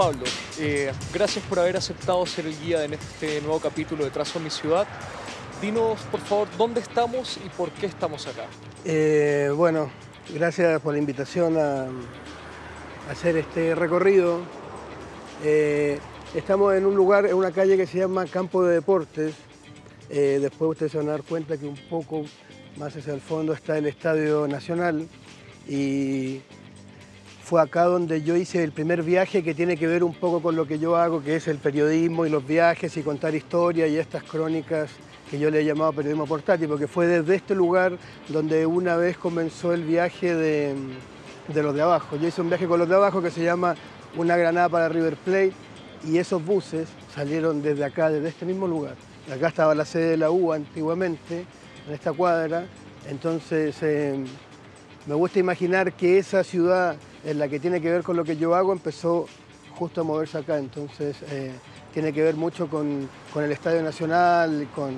Pablo, eh, gracias por haber aceptado ser el guía en este nuevo capítulo de Trazo Mi Ciudad. Dinos, por favor, dónde estamos y por qué estamos acá. Eh, bueno, gracias por la invitación a, hacer este recorrido. Eh, estamos en un lugar, en una calle que se llama Campo de Deportes. después ustedes se van a dar cuenta que un poco más hacia el fondo está el Estadio Nacional y fue acá donde yo hice el primer viaje que tiene que ver un poco con lo que yo hago, que es el periodismo y los viajes y contar historias y estas crónicas que yo le he llamado periodismo portátil, porque fue desde este lugar donde una vez comenzó el viaje de, los de abajo. Yo hice un viaje con los de abajo que se llama Una granada para River Plate y esos buses salieron desde acá, desde este mismo lugar. Acá estaba la sede de la U antiguamente, en esta cuadra, entonces eh, me gusta imaginar que esa ciudad en la que tiene que ver con lo que yo hago, empezó justo a moverse acá, entonces eh, tiene que ver mucho con, el Estadio Nacional, con,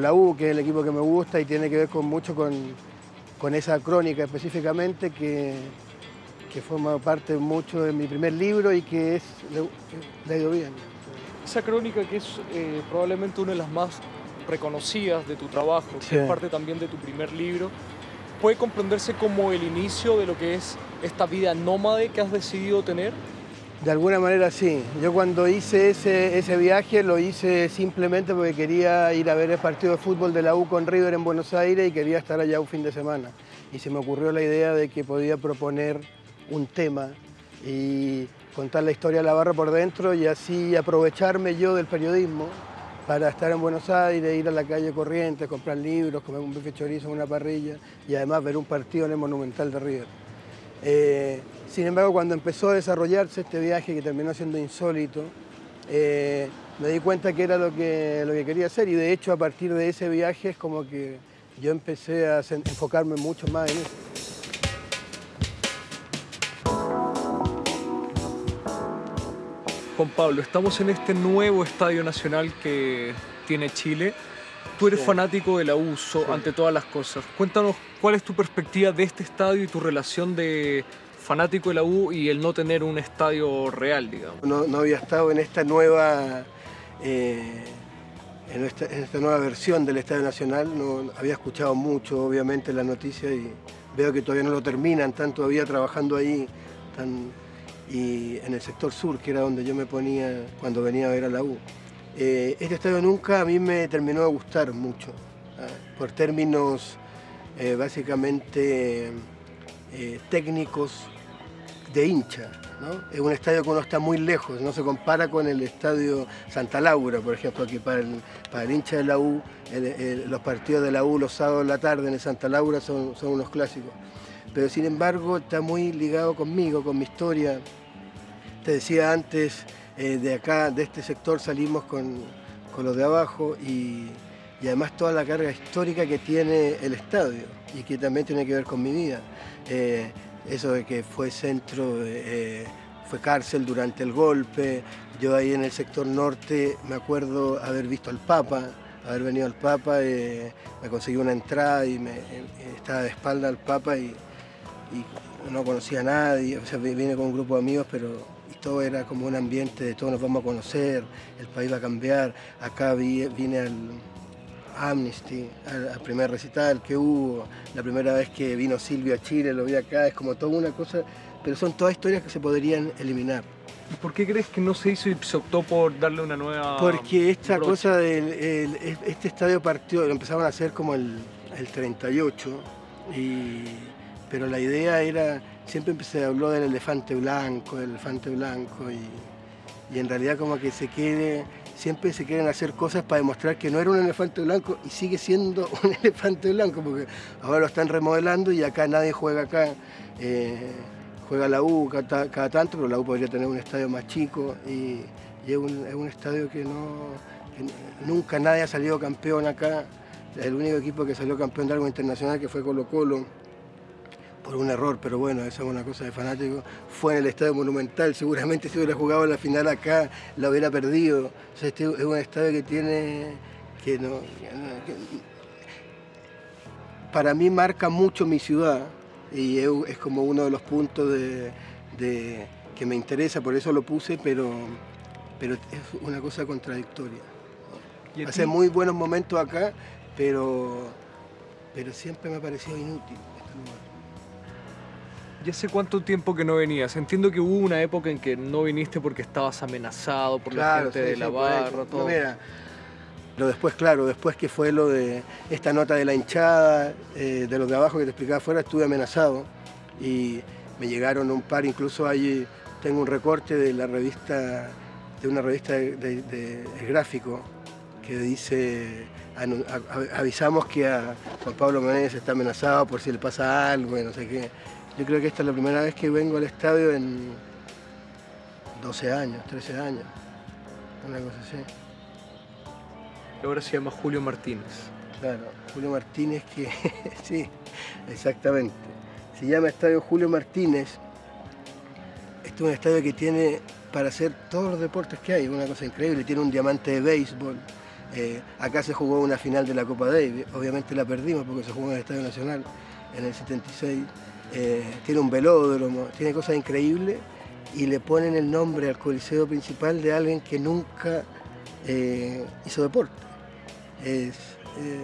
la U, que es el equipo que me gusta, y tiene que ver con, mucho con, esa crónica específicamente que, que, forma parte mucho de mi primer libro y que es, le, ha ido bien. Esa crónica que es eh, probablemente una de las más reconocidas de tu trabajo, que es parte también de tu primer libro, puede comprenderse como el inicio de lo que es esta vida nómade que has decidido tener? De alguna manera sí. Yo cuando hice ese, ese viaje lo hice simplemente porque quería ir a ver el partido de fútbol de la U con River en Buenos Aires y quería estar allá un fin de semana. Y se me ocurrió la idea de que podía proponer un tema y contar la historia de la barra por dentro y así aprovecharme yo del periodismo para estar en Buenos Aires, ir a la calle Corrientes, comprar libros, comer un bife chorizo en una parrilla y además ver un partido en el Monumental de River. Eh, sin embargo, cuando empezó a desarrollarse este viaje que terminó siendo insólito, eh, me di cuenta que era lo que, lo que quería hacer y de hecho a partir de ese viaje es como que yo empecé a enfocarme mucho más en eso. Juan Pablo, estamos en este nuevo estadio nacional que tiene Chile. Tú eres fanático del abuso ante todas las cosas. Cuéntanos cuál es tu perspectiva de este estadio y tu relación de fanático de la U y el no tener un estadio real, digamos. No, había estado en esta nueva eh, en, esta, nueva versión del Estadio Nacional, no había escuchado mucho obviamente la noticia y veo que todavía no lo terminan, están todavía trabajando ahí, y en el sector sur, que era donde yo me ponía cuando venía a ver a la U. Eh, este estadio nunca a mí me terminó de gustar mucho, ¿ah? por términos eh, básicamente eh, técnicos de hincha. Es un estadio que uno está muy lejos, no se compara con el estadio Santa Laura, por ejemplo, que para el, para el hincha de la U, los partidos de la U los sábados de la tarde en el Santa Laura son, son unos clásicos pero sin embargo está muy ligado conmigo, con mi historia. Te decía antes, eh, de acá, de este sector salimos con, los de abajo y, además toda la carga histórica que tiene el estadio y que también tiene que ver con mi vida. Eh, eso de que fue centro, eh, fue cárcel durante el golpe, yo ahí en el sector norte me acuerdo haber visto al Papa, haber venido al Papa, me conseguí una entrada y me, estaba de espalda al Papa y, y no conocía a nadie, o sea, vine con un grupo de amigos, pero todo era como un ambiente de todos nos vamos a conocer, el país va a cambiar, acá vine al Amnesty, al, primer recital que hubo, la primera vez que vino Silvio a Chile, lo vi acá, es como toda una cosa, pero son todas historias que se podrían eliminar. ¿Y por qué crees que no se hizo y se optó por darle una nueva... Porque esta cosa del este estadio partió, lo empezaron a hacer como el, el 38 y pero la idea era, siempre se habló del elefante blanco, del elefante blanco, y, en realidad como que se quiere, siempre se quieren hacer cosas para demostrar que no era un elefante blanco y sigue siendo un elefante blanco, porque ahora lo están remodelando y acá nadie juega acá. Eh, juega la U cada, tanto, pero la U podría tener un estadio más chico y, es, un, estadio que, no, nunca nadie ha salido campeón acá. El único equipo que salió campeón de algo internacional que fue Colo Colo por un error, pero bueno, eso es una cosa de fanático. Fue en el Estadio Monumental, seguramente si hubiera jugado la final acá, la hubiera perdido. O sea, este es un estadio que tiene, que no, para mí marca mucho mi ciudad y es, como uno de los puntos de, que me interesa, por eso lo puse, pero, pero es una cosa contradictoria. Hace muy buenos momentos acá, pero, pero siempre me ha parecido inútil este lugar. ¿Y hace cuánto tiempo que no venías? Entiendo que hubo una época en que no viniste porque estabas amenazado por la gente de la barra, todo. pero después, claro, después que fue lo de esta nota de la hinchada, eh, de los de abajo que te explicaba afuera, estuve amenazado y me llegaron un par, incluso allí tengo un recorte de la revista, de una revista de, gráfico que dice avisamos que a Juan Pablo Menéndez está amenazado por si le pasa algo y no sé qué. Yo creo que esta es la primera vez que vengo al estadio en 12 años, 13 años, una cosa así. ahora se llama Julio Martínez. Claro, Julio Martínez que, sí, exactamente. Se llama Estadio Julio Martínez. Este es un estadio que tiene para hacer todos los deportes que hay, una cosa increíble. Tiene un diamante de béisbol. Eh, acá se jugó una final de la Copa Davis. Obviamente la perdimos porque se jugó en el Estadio Nacional en el 76. Eh, tiene un velódromo, tiene cosas increíbles y le ponen el nombre al coliseo principal de alguien que nunca eh, hizo deporte. Es, eh,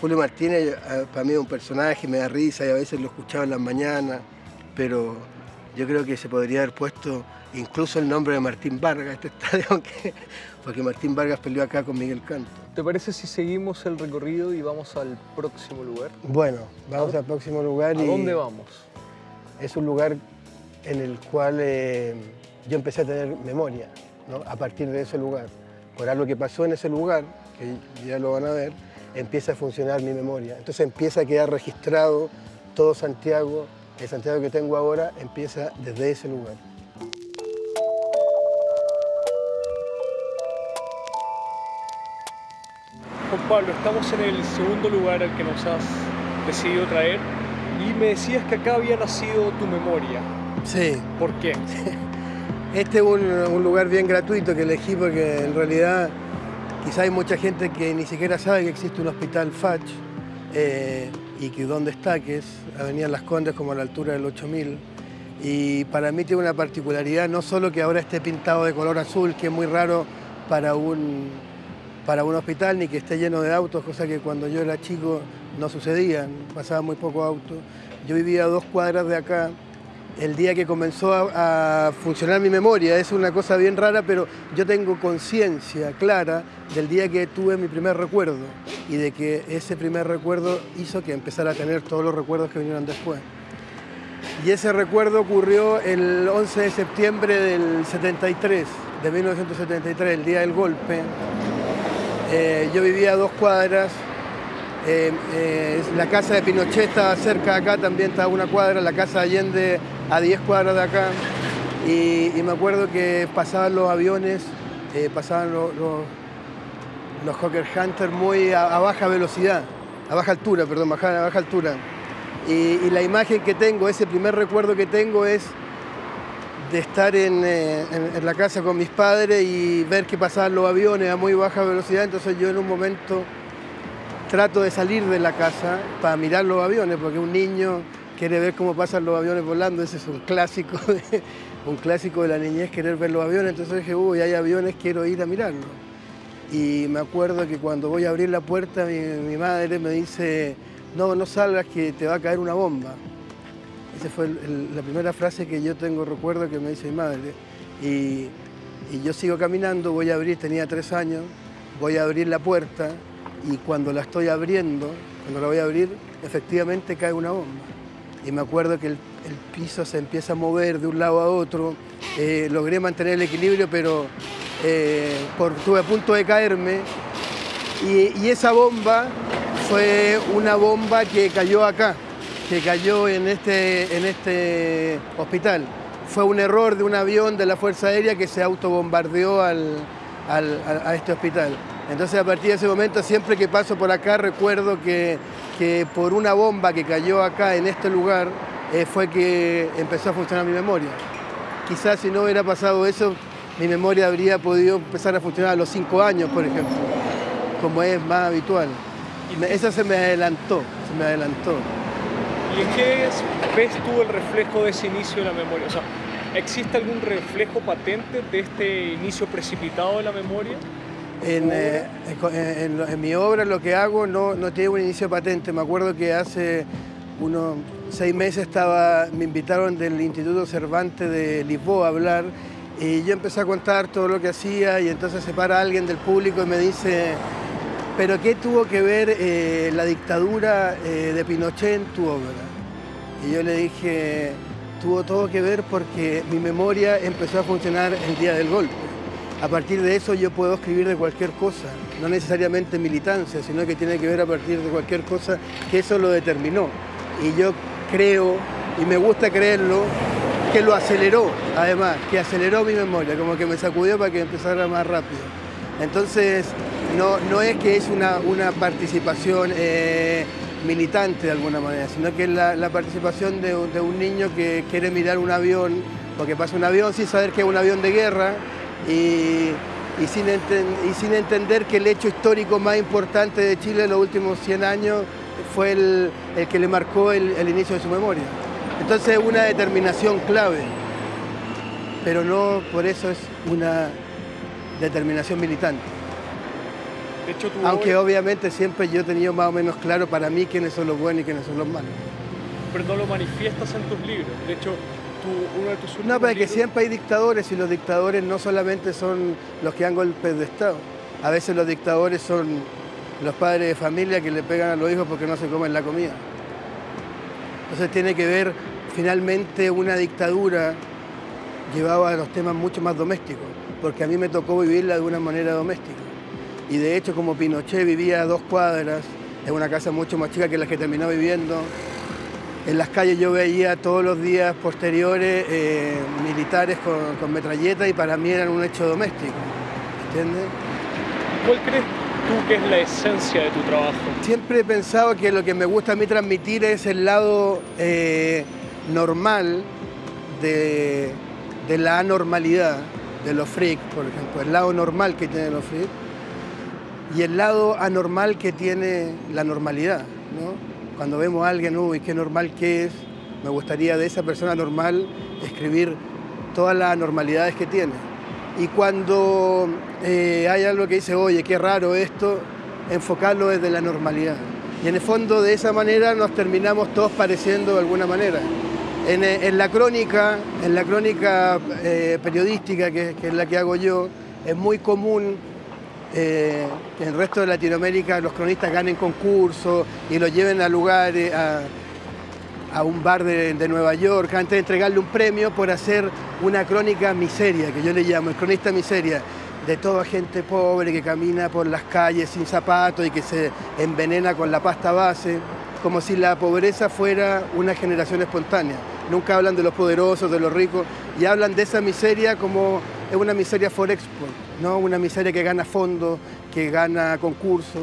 Julio Martínez para mí es un personaje, me da risa y a veces lo escuchaba en las mañanas, pero yo creo que se podría haber puesto incluso el nombre de Martín Vargas este estadio, porque Martín Vargas peleó acá con Miguel Canto. ¿Te parece si seguimos el recorrido y vamos al próximo lugar? Bueno, vamos al próximo lugar. ¿A dónde vamos? Es un lugar en el cual eh, yo empecé a tener memoria, a partir de ese lugar. Por algo que pasó en ese lugar, que ya lo van a ver, empieza a funcionar mi memoria. Entonces empieza a quedar registrado todo Santiago, el Santiago que tengo ahora empieza desde ese lugar. Juan Pablo, estamos en el segundo lugar al que nos has decidido traer y me decías que acá había nacido tu memoria. Sí. ¿Por qué? Este es un, lugar bien gratuito que elegí porque en realidad quizá hay mucha gente que ni siquiera sabe que existe un hospital FACH eh, y que dónde está, que es Avenida Las Condes como a la altura del 8000. Y para mí tiene una particularidad, no solo que ahora esté pintado de color azul, que es muy raro para un, para un hospital ni que esté lleno de autos, cosa que cuando yo era chico no sucedía, pasaba muy poco auto. Yo vivía a dos cuadras de acá. El día que comenzó a, funcionar mi memoria, es una cosa bien rara, pero yo tengo conciencia clara del día que tuve mi primer recuerdo y de que ese primer recuerdo hizo que empezara a tener todos los recuerdos que vinieron después. Y ese recuerdo ocurrió el 11 de septiembre del 73, de 1973, el día del golpe. Eh, yo vivía a dos cuadras, eh, eh, la casa de Pinochet estaba cerca de acá, también estaba una cuadra, la casa de Allende a 10 cuadras de acá. Y, me acuerdo que pasaban los aviones, pasaban los, los, Hawker Hunter muy a, baja velocidad, a baja altura, perdón, a baja altura. y la imagen que tengo, ese primer recuerdo que tengo es de estar eh, en, la casa con mis padres y ver que pasaban los aviones a muy baja velocidad, entonces yo en un momento trato de salir de la casa para mirar los aviones, porque un niño quiere ver cómo pasan los aviones volando, ese es un clásico de, un clásico de la niñez, querer ver los aviones, entonces dije, uy, hay aviones, quiero ir a mirarlos. Y me acuerdo que cuando voy a abrir la puerta, mi madre me dice, no, no salgas que te va a caer una bomba. Esa fue la primera frase que yo tengo recuerdo que me dice mi madre. Y, yo sigo caminando, voy a abrir, tenía tres años, voy a abrir la puerta y cuando la estoy abriendo, cuando la voy a abrir, efectivamente cae una bomba. Y me acuerdo que el, piso se empieza a mover de un lado a otro, eh, logré mantener el equilibrio, pero eh, estuve a punto de caerme. Y, esa bomba fue una bomba que cayó acá, que cayó en este, en este hospital. Fue un error de un avión de la Fuerza Aérea que se autobombardeó al, a este hospital. Entonces a partir de ese momento siempre que paso por acá recuerdo que, que por una bomba que cayó acá en este lugar eh, fue que empezó a funcionar mi memoria. Quizás si no hubiera pasado eso, mi memoria habría podido empezar a funcionar a los cinco años, por ejemplo, como es más habitual. Esa se me adelantó, se me adelantó. ¿Y en qué ves tú el reflejo de ese inicio de la memoria? O sea, ¿Existe algún reflejo patente de este inicio precipitado de la memoria? En, eh, en, mi obra lo que hago no, no, tiene un inicio patente. Me acuerdo que hace unos seis meses estaba, me invitaron del Instituto Cervantes de Lisboa a hablar y yo empecé a contar todo lo que hacía y entonces se para alguien del público y me dice, pero ¿qué tuvo que ver eh, la dictadura eh, de Pinochet en tu obra? Y yo le dije, tuvo todo que ver porque mi memoria empezó a funcionar el día del golpe. A partir de eso yo puedo escribir de cualquier cosa, no necesariamente militancia, sino que tiene que ver a partir de cualquier cosa que eso lo determinó. Y yo creo, y me gusta creerlo, que lo aceleró, además, que aceleró mi memoria, como que me sacudió para que empezara más rápido. Entonces, no, no es que es una, una participación eh, militante de alguna manera, sino que es la, participación de, un niño que quiere mirar un avión, porque pasa un avión sin saber que es un avión de guerra y, sin, y sin entender que el hecho histórico más importante de Chile en los últimos 100 años fue el, que le marcó el, inicio de su memoria. Entonces es una determinación clave, pero no por eso es una determinación militante. Aunque obviamente siempre yo he tenido más o menos claro para mí quiénes son los buenos y quiénes son los malos. Pero no lo manifiestas en tus libros. De hecho, uno de tus últimos No, pero que siempre hay dictadores y los dictadores no solamente son los que dan golpes de Estado. A veces los dictadores son los padres de familia que le pegan a los hijos porque no se comen la comida. Entonces tiene que ver finalmente una dictadura llevaba a los temas mucho más domésticos, porque a mí me tocó vivirla de una manera doméstica. Y de hecho, como Pinochet vivía a dos cuadras, en una casa mucho más chica que la que terminó viviendo, en las calles yo veía todos los días posteriores eh, militares con, con metralletas y para mí eran un hecho doméstico. ¿Entiendes? ¿Cuál crees tú que es la esencia de tu trabajo? Siempre he pensado que lo que me gusta a mí transmitir es el lado eh, normal de, de, la anormalidad de los freaks, por ejemplo, el lado normal que tienen los freaks y el lado anormal que tiene la normalidad. ¿no? Cuando vemos a alguien, uy, qué normal que es, me gustaría de esa persona normal escribir todas las anormalidades que tiene. Y cuando eh, hay algo que dice, oye, qué raro esto, enfocarlo desde la normalidad. Y en el fondo de esa manera nos terminamos todos pareciendo de alguna manera. En, eh, la crónica, en la crónica eh, periodística, que, es la que hago yo, es muy común que en el resto de Latinoamérica los cronistas ganen concursos y los lleven a lugares, a, un bar de, Nueva York antes de entregarle un premio por hacer una crónica miseria, que yo le llamo, el cronista miseria, de toda gente pobre que camina por las calles sin zapatos y que se envenena con la pasta base, como si la pobreza fuera una generación espontánea. Nunca hablan de los poderosos, de los ricos, y hablan de esa miseria como es una miseria for export, ¿no? una miseria que gana fondos, que gana concursos.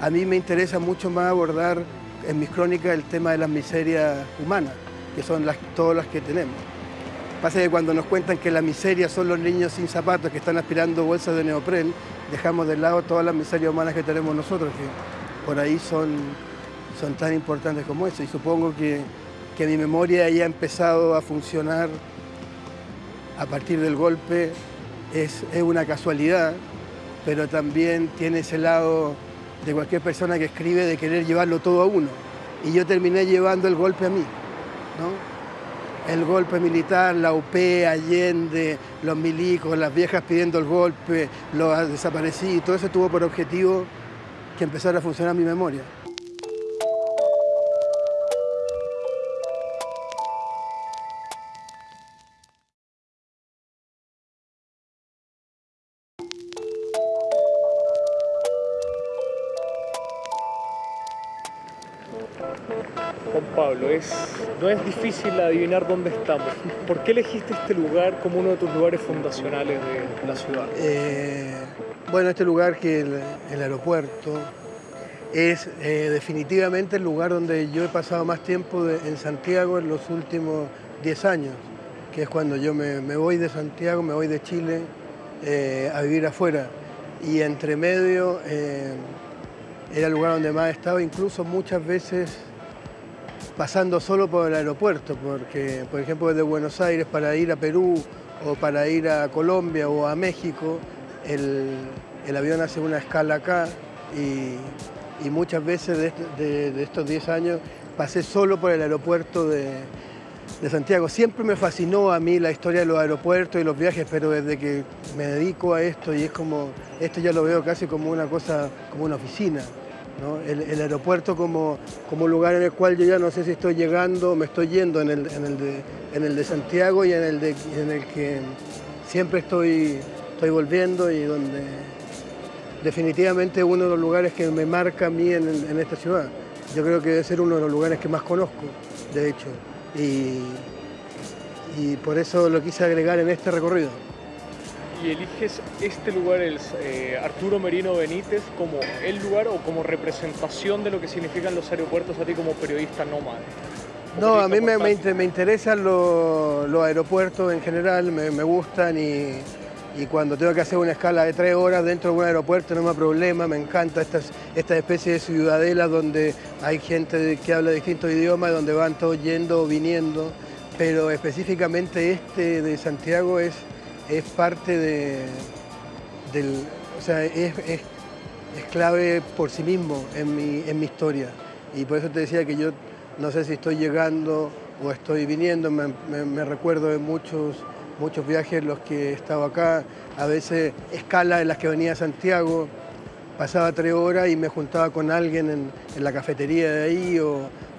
A mí me interesa mucho más abordar en mis crónicas el tema de las miserias humanas, que son las, todas las que tenemos. Pasa que cuando nos cuentan que la miseria son los niños sin zapatos que están aspirando bolsas de neopren, dejamos de lado todas las miserias humanas que tenemos nosotros, que por ahí son, son tan importantes como eso. Y supongo que, que mi memoria haya empezado a funcionar a partir del golpe es, es una casualidad, pero también tiene ese lado de cualquier persona que escribe de querer llevarlo todo a uno. Y yo terminé llevando el golpe a mí. ¿no? El golpe militar, la UP, Allende, los milicos, las viejas pidiendo el golpe, los desaparecidos, todo eso tuvo por objetivo que empezara a funcionar mi memoria. No es difícil adivinar dónde estamos. ¿Por qué elegiste este lugar como uno de tus lugares fundacionales de la ciudad? Eh, bueno, este lugar que el, el aeropuerto es eh, definitivamente el lugar donde yo he pasado más tiempo en Santiago en los últimos 10 años, que es cuando yo me, voy de Santiago, me voy de Chile eh, a vivir afuera. Y entre medio era el lugar donde más he estado, incluso muchas veces pasando solo por el aeropuerto, porque por ejemplo desde Buenos Aires para ir a Perú o para ir a Colombia o a México, el, avión hace una escala acá y, muchas veces de, estos 10 años pasé solo por el aeropuerto de, de Santiago. Siempre me fascinó a mí la historia de los aeropuertos y los viajes, pero desde que me dedico a esto y es como, esto ya lo veo casi como una cosa, como una oficina. El, aeropuerto como, como lugar en el cual yo ya no sé si estoy llegando o me estoy yendo en el, en el, de, en el de Santiago y en el, de, en el que siempre estoy, estoy volviendo y donde definitivamente uno de los lugares que me marca a mí en, en esta ciudad. Yo creo que debe ser uno de los lugares que más conozco, de hecho y, y por eso lo quise agregar en este recorrido. ¿Y eliges este lugar, el eh, Arturo Merino Benítez, como el lugar o como representación de lo que significan los aeropuertos a ti como periodista nómada? No, a mí me, me, interesan los, los, aeropuertos en general, me, me gustan y, y, cuando tengo que hacer una escala de tres horas dentro de un aeropuerto no me problema, me encanta estas, esta especie de ciudadela donde hay gente que habla distintos idiomas, donde van todos yendo o viniendo, pero específicamente este de Santiago es, es parte de, del, o sea, es, es, clave por sí mismo en mi, en mi historia. Y por eso te decía que yo no sé si estoy llegando o estoy viniendo, me, recuerdo de muchos, muchos viajes en los que he estado acá, a veces escalas en las que venía a Santiago, pasaba tres horas y me juntaba con alguien en, la cafetería de ahí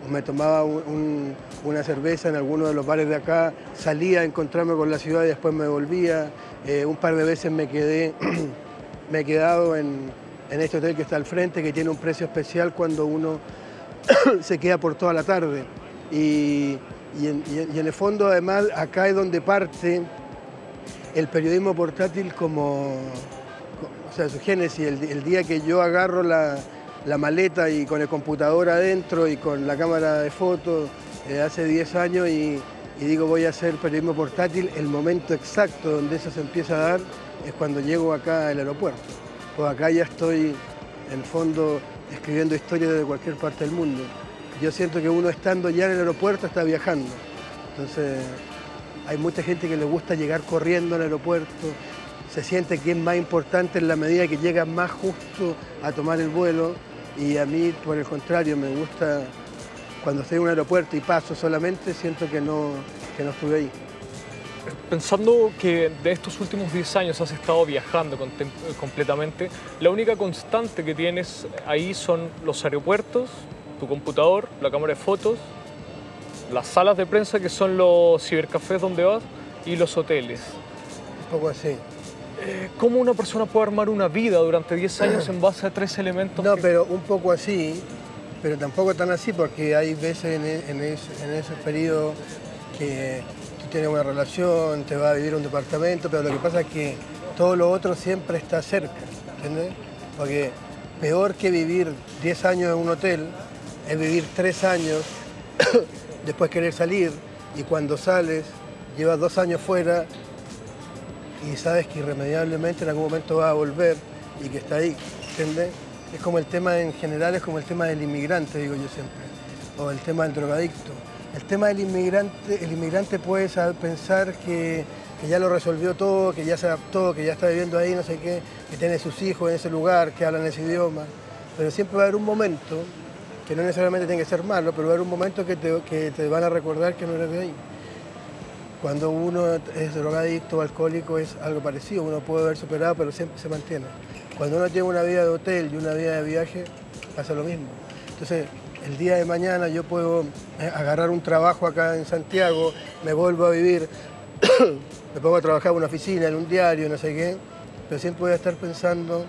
me tomaba una cerveza en alguno de los bares de acá, salía a encontrarme con la ciudad y después me volvía. Eh, un par de veces me quedé, me he quedado en, este hotel que está al frente, que tiene un precio especial cuando uno se queda por toda la tarde. Y, en, y en el fondo, además, acá es donde parte el periodismo portátil como, o sea, su génesis, el, día que yo agarro la, maleta y con el computador adentro y con la cámara de fotos eh, hace 10 años y, digo voy a hacer periodismo portátil, el momento exacto donde eso se empieza a dar es cuando llego acá al aeropuerto. Pues acá ya estoy en fondo escribiendo historias de cualquier parte del mundo. Yo siento que uno estando ya en el aeropuerto está viajando. Entonces hay mucha gente que le gusta llegar corriendo al aeropuerto, se siente que es más importante en la medida que llega más justo a tomar el vuelo y a mí, por el contrario, me gusta cuando estoy en un aeropuerto y paso solamente, siento que no, que no estuve ahí. Pensando que de estos últimos 10 años has estado viajando completamente, la única constante que tienes ahí son los aeropuertos, tu computador, la cámara de fotos, las salas de prensa que son los cibercafés donde vas y los hoteles. Un poco así. Eh, ¿Cómo una persona puede armar una vida durante 10 años en base a tres elementos? No, pero un poco así, pero tampoco tan así porque hay veces en, e, esos periodos que tú tienes una relación, te vas a vivir un departamento, pero lo que pasa es que todo lo otro siempre está cerca, ¿entiendes? Porque peor que vivir 10 años en un hotel es vivir 3 años, después querer salir y cuando sales llevas dos años fuera y sabes que irremediablemente en algún momento va a volver y que está ahí, ¿entiendes? Es como el tema en general, es como el tema del inmigrante, digo yo siempre, o el tema del drogadicto. El tema del inmigrante, el inmigrante puede pensar que, ya lo resolvió todo, que ya se adaptó, que ya está viviendo ahí, no sé qué, que tiene sus hijos en ese lugar, que hablan ese idioma, pero siempre va a haber un momento, que no necesariamente tiene que ser malo, pero va a haber un momento que te, que te van a recordar que no eres de ahí. Cuando uno es drogadicto o alcohólico es algo parecido, uno puede haber superado, pero siempre se mantiene. Cuando uno tiene una vida de hotel y una vida de viaje, pasa lo mismo. Entonces, el día de mañana yo puedo eh, agarrar un trabajo acá en Santiago, me vuelvo a vivir, me pongo a trabajar en una oficina, en un diario, no sé qué, pero siempre voy a estar pensando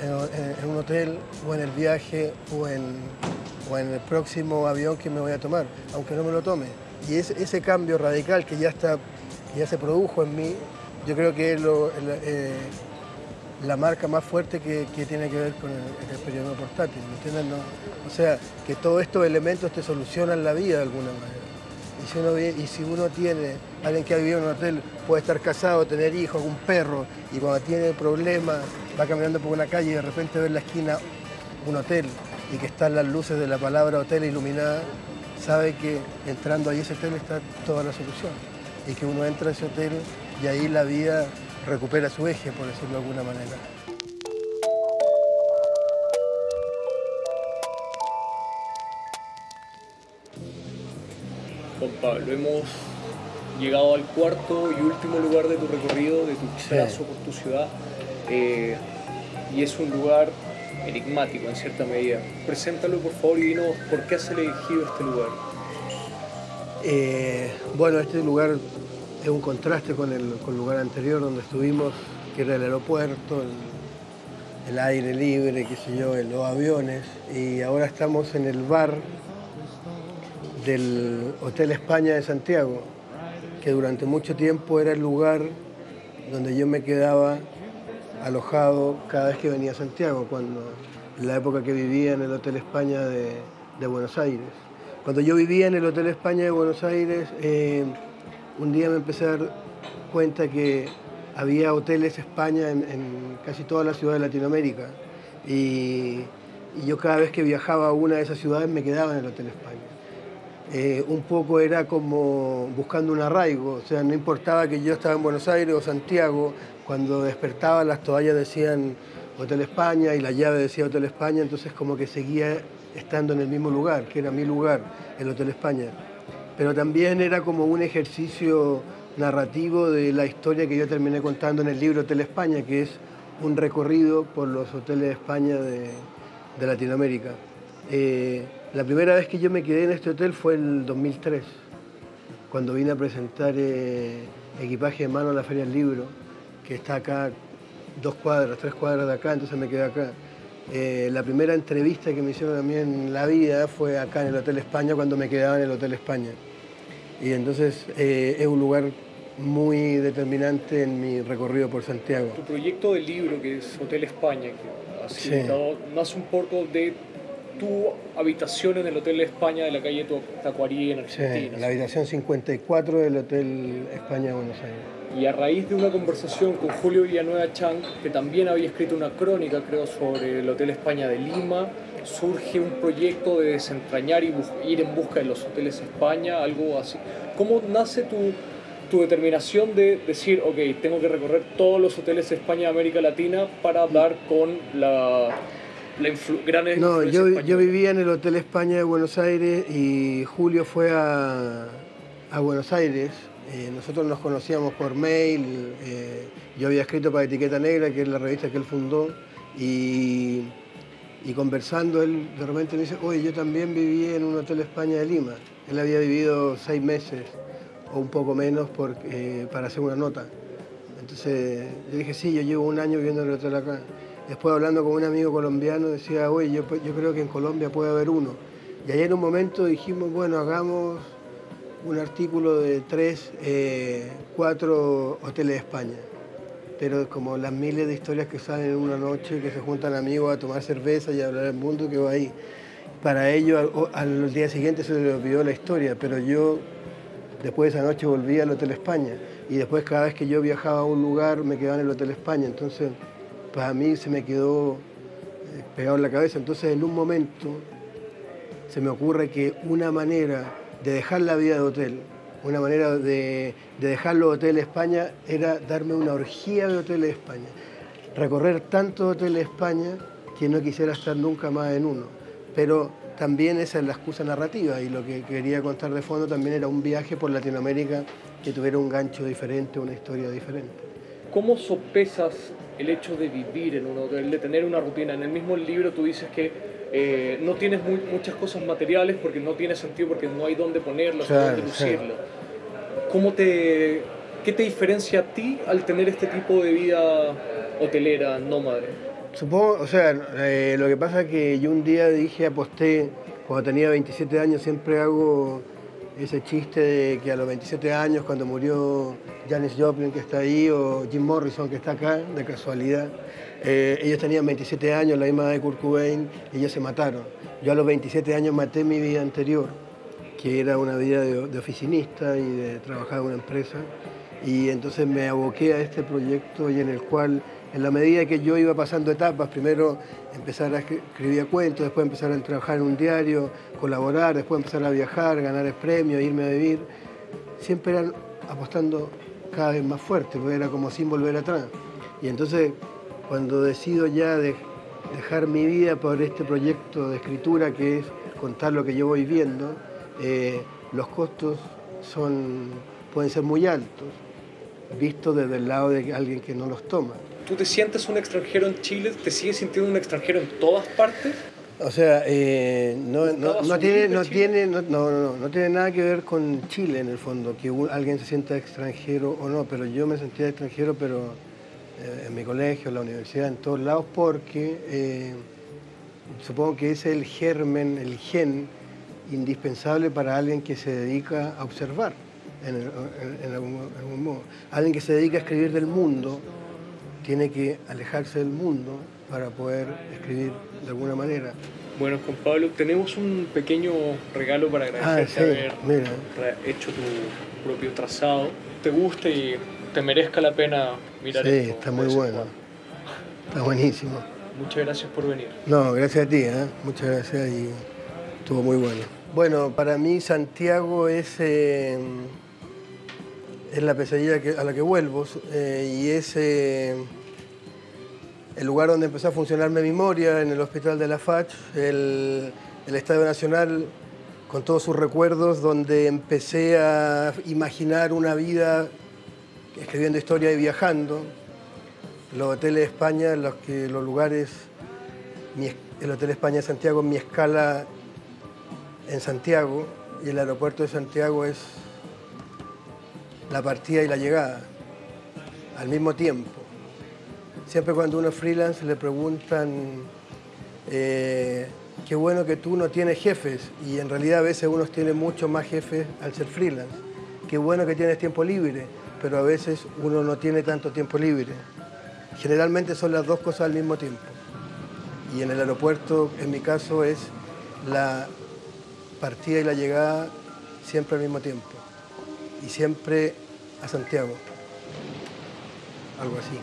en, un hotel o en el viaje o en, o en el próximo avión que me voy a tomar, aunque no me lo tome. Y ese cambio radical que ya, está, ya se produjo en mí, yo creo que es eh, la marca más fuerte que, tiene que ver con el, periodismo portátil. o sea, que todos estos elementos te solucionan la vida de alguna manera. Y si, uno, y si uno tiene, alguien que ha vivido en un hotel, puede estar casado, tener hijos, un perro, y cuando tiene problemas, va caminando por una calle y de repente ve en la esquina un hotel y que están las luces de la palabra hotel iluminadas, sabe que entrando ahí a ese hotel está toda la solución. Y que uno entra a ese hotel y ahí la vida recupera su eje, por decirlo de alguna manera. Juan Pablo, hemos llegado al cuarto y último lugar de tu recorrido, de tu paso por tu ciudad, eh, y es un lugar enigmático en cierta medida. Preséntalo por favor y dinos por qué has elegido este lugar. Eh, bueno, este lugar es un contraste con el, lugar anterior donde estuvimos, que era el aeropuerto, el, el aire libre, qué sé yo, los aviones, y ahora estamos en el bar del Hotel España de Santiago, que durante mucho tiempo era el lugar donde yo me quedaba alojado cada vez que venía a Santiago, cuando, la época que vivía en el Hotel España de, Buenos Aires. Cuando yo vivía en el Hotel España de Buenos Aires, eh, un día me empecé a dar cuenta que había hoteles España en, casi toda la ciudad de Latinoamérica. Y, y, yo cada vez que viajaba a una de esas ciudades me quedaba en el Hotel España. Eh, un poco era como buscando un arraigo, o sea, no importaba que yo estaba en Buenos Aires o Santiago, cuando despertaba las toallas decían Hotel España y la llave decía Hotel España, entonces como que seguía estando en el mismo lugar, que era mi lugar, el Hotel España. Pero también era como un ejercicio narrativo de la historia que yo terminé contando en el libro Hotel España, que es un recorrido por los hoteles de España de, Latinoamérica. Eh, la primera vez que yo me quedé en este hotel fue el 2003, cuando vine a presentar eh, equipaje de mano a la Feria del Libro, que está acá dos cuadras, tres cuadras de acá, entonces me quedé acá. Eh, la primera entrevista que me hicieron a mí en la vida fue acá en el Hotel España, cuando me quedaba en el Hotel España. Y entonces eh, es un lugar muy determinante en mi recorrido por Santiago. Tu proyecto de libro, que es Hotel España, que has sí. nace un poco de tu habitación en el Hotel España de la calle Tacuarí en Argentina. Sí, la habitación 54 del Hotel España de Buenos Aires. Y a raíz de una conversación con Julio Villanueva Chang, que también había escrito una crónica, creo, sobre el Hotel España de Lima, surge un proyecto de desentrañar y ir en busca de los hoteles España, algo así. ¿Cómo nace tu, tu determinación de decir, ok, tengo que recorrer todos los hoteles España de América Latina para dar con la no, yo, yo, vivía en el Hotel España de Buenos Aires y Julio fue a, a Buenos Aires. Eh, nosotros nos conocíamos por mail, eh, yo había escrito para Etiqueta Negra, que es la revista que él fundó, y, y, conversando él de repente me dice, oye, yo también viví en un Hotel España de Lima. Él había vivido seis meses o un poco menos por, eh, para hacer una nota. Entonces yo dije, sí, yo llevo un año viviendo en el hotel acá. Después hablando con un amigo colombiano decía, oye, yo, creo que en Colombia puede haber uno. Y ahí en un momento dijimos, bueno, hagamos un artículo de tres, eh, cuatro hoteles de España. Pero como las miles de historias que salen en una noche, que se juntan amigos a tomar cerveza y a hablar del mundo, que va ahí. Para ellos al, al, día siguiente se les olvidó la historia, pero yo después de esa noche volví al Hotel España. Y después cada vez que yo viajaba a un lugar me quedaba en el Hotel España. Entonces a mí se me quedó eh, pegado en la cabeza. Entonces en un momento se me ocurre que una manera de dejar la vida de hotel, una manera de, dejar los hoteles España era darme una orgía de hoteles España. Recorrer tantos hoteles España que no quisiera estar nunca más en uno. Pero también esa es la excusa narrativa y lo que quería contar de fondo también era un viaje por Latinoamérica que tuviera un gancho diferente, una historia diferente. ¿Cómo sopesas el hecho de vivir en un hotel, de tener una rutina. En el mismo libro tú dices que eh, no tienes muchas cosas materiales porque no tiene sentido, porque no hay dónde ponerlas, dónde lucirlas. ¿Cómo te, ¿Qué te diferencia a ti al tener este tipo de vida hotelera, nómade? Supongo, o sea, eh, lo que pasa es que yo un día dije, aposté, cuando tenía 27 años, siempre hago ese chiste de que a los 27 años, cuando murió Janis Joplin, que está ahí, o Jim Morrison, que está acá, de casualidad, eh, ellos tenían 27 años, la misma de Kurt Cobain, y ellos se mataron. Yo a los 27 años maté mi vida anterior, que era una vida de, de oficinista y de trabajar en una empresa, y entonces me aboqué a este proyecto y en el cual en la medida que yo iba pasando etapas, primero empezar a escribir cuentos, después empezar a trabajar en un diario, colaborar, después empezar a viajar, ganar premios, irme a vivir, siempre eran apostando cada vez más fuerte, era como sin volver atrás. Y entonces, cuando decido ya dejar mi vida por este proyecto de escritura, que es contar lo que yo voy viendo, eh, los costos son, pueden ser muy altos, visto desde el lado de alguien que no los toma. ¿Tú te sientes un extranjero en Chile? ¿Te sigues sintiendo un extranjero en todas partes? O sea, eh, no, tiene, no, tiene, no, no, tiene nada que ver con Chile en el fondo, que alguien se sienta extranjero o no, pero yo me sentía extranjero, pero eh, en mi colegio, en la universidad, en todos lados, porque eh, supongo que es el germen, el gen indispensable para alguien que se dedica a observar en, algún, modo. Alguien que se dedica a escribir del mundo tiene que alejarse del mundo para poder escribir de alguna manera. Bueno, Juan Pablo, tenemos un pequeño regalo para agradecerte ah, haber hecho tu propio trazado. Te guste y te merezca la pena mirar sí, está muy bueno. Está buenísimo. Muchas gracias por venir. No, gracias a ti, ¿eh? muchas gracias y estuvo muy bueno. Bueno, para mí Santiago es, eh, es la pesadilla a la que vuelvo eh, y es eh, el lugar donde empezó a funcionar mi memoria, en el Hospital de la Fach, el, Estadio Nacional con todos sus recuerdos, donde empecé a imaginar una vida escribiendo historia y viajando. Los hoteles de España, los, que, los lugares, el Hotel España de Santiago, mi escala en Santiago y el aeropuerto de Santiago es la partida y la llegada al mismo tiempo. Siempre cuando uno es freelance le preguntan eh, qué bueno que tú no tienes jefes y en realidad a veces uno tiene mucho más jefes al ser freelance. Qué bueno que tienes tiempo libre, pero a veces uno no tiene tanto tiempo libre. Generalmente son las dos cosas al mismo tiempo. Y en el aeropuerto, en mi caso, es la partida y la llegada siempre al mismo tiempo y siempre a Santiago, algo así.